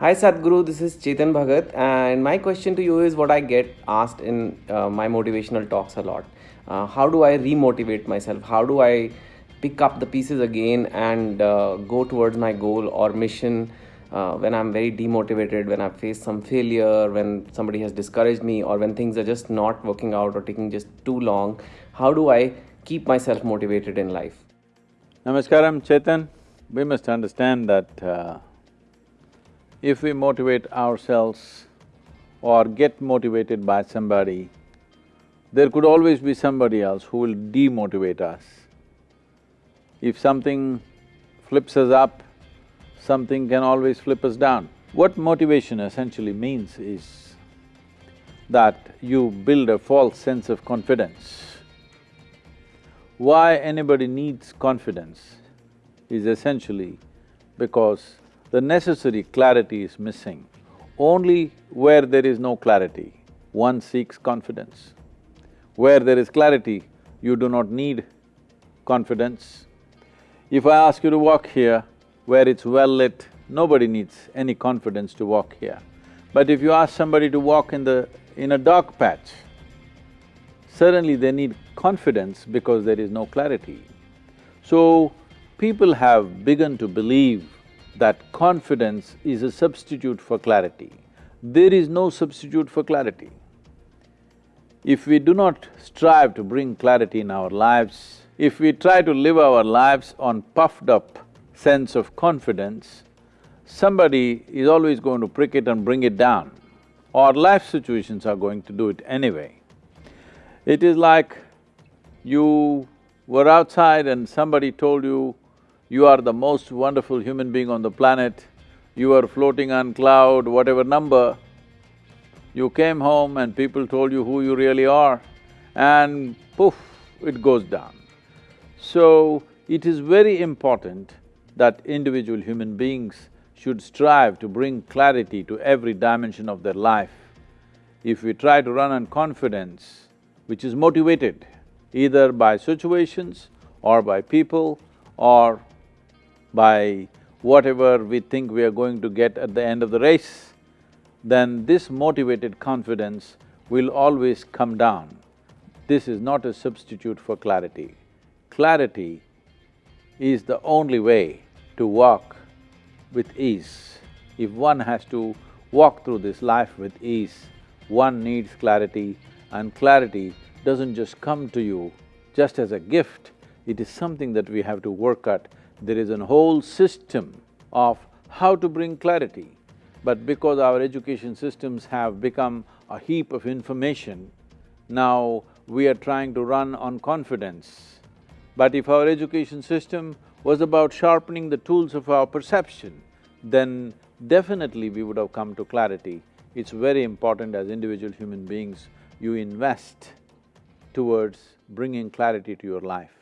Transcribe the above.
Hi Sadhguru, this is Chetan Bhagat, and my question to you is what I get asked in uh, my motivational talks a lot. Uh, how do I remotivate myself? How do I pick up the pieces again and uh, go towards my goal or mission uh, when I'm very demotivated, when I've faced some failure, when somebody has discouraged me, or when things are just not working out or taking just too long? How do I keep myself motivated in life? Namaskaram, Chetan. We must understand that uh, if we motivate ourselves or get motivated by somebody, there could always be somebody else who will demotivate us. If something flips us up, something can always flip us down. What motivation essentially means is that you build a false sense of confidence. Why anybody needs confidence is essentially because the necessary clarity is missing. Only where there is no clarity, one seeks confidence. Where there is clarity, you do not need confidence. If I ask you to walk here, where it's well lit, nobody needs any confidence to walk here. But if you ask somebody to walk in the… in a dark patch, suddenly they need confidence because there is no clarity. So, people have begun to believe that confidence is a substitute for clarity. There is no substitute for clarity. If we do not strive to bring clarity in our lives, if we try to live our lives on puffed up sense of confidence, somebody is always going to prick it and bring it down, or life situations are going to do it anyway. It is like you were outside and somebody told you, you are the most wonderful human being on the planet, you are floating on cloud, whatever number, you came home and people told you who you really are, and poof, it goes down. So, it is very important that individual human beings should strive to bring clarity to every dimension of their life. If we try to run on confidence, which is motivated either by situations or by people or by whatever we think we are going to get at the end of the race, then this motivated confidence will always come down. This is not a substitute for clarity. Clarity is the only way to walk with ease. If one has to walk through this life with ease, one needs clarity and clarity doesn't just come to you just as a gift, it is something that we have to work at there is a whole system of how to bring clarity. But because our education systems have become a heap of information, now we are trying to run on confidence. But if our education system was about sharpening the tools of our perception, then definitely we would have come to clarity. It's very important as individual human beings, you invest towards bringing clarity to your life.